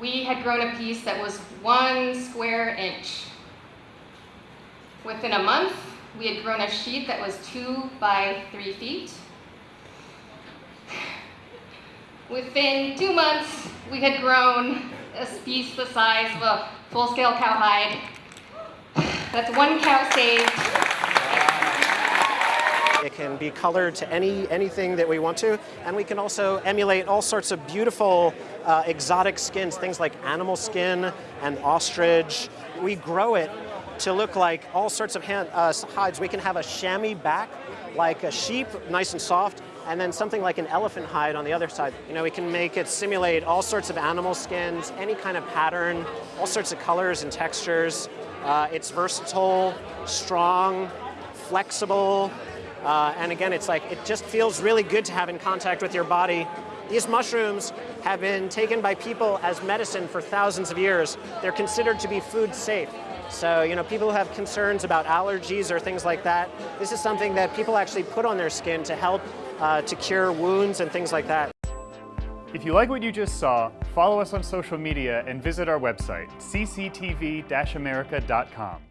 we had grown a piece that was one square inch. Within a month, we had grown a sheet that was two by three feet. Within two months, we had grown a piece the size of a full-scale cowhide. That's one cow saved. Can be colored to any anything that we want to, and we can also emulate all sorts of beautiful uh, exotic skins, things like animal skin and ostrich. We grow it to look like all sorts of hand, uh, hides. We can have a chamois back, like a sheep, nice and soft, and then something like an elephant hide on the other side. You know, we can make it simulate all sorts of animal skins, any kind of pattern, all sorts of colors and textures. Uh, it's versatile, strong, flexible, uh, and again, it's like, it just feels really good to have in contact with your body. These mushrooms have been taken by people as medicine for thousands of years. They're considered to be food safe. So, you know, people who have concerns about allergies or things like that, this is something that people actually put on their skin to help uh, to cure wounds and things like that. If you like what you just saw, follow us on social media and visit our website, cctv-america.com.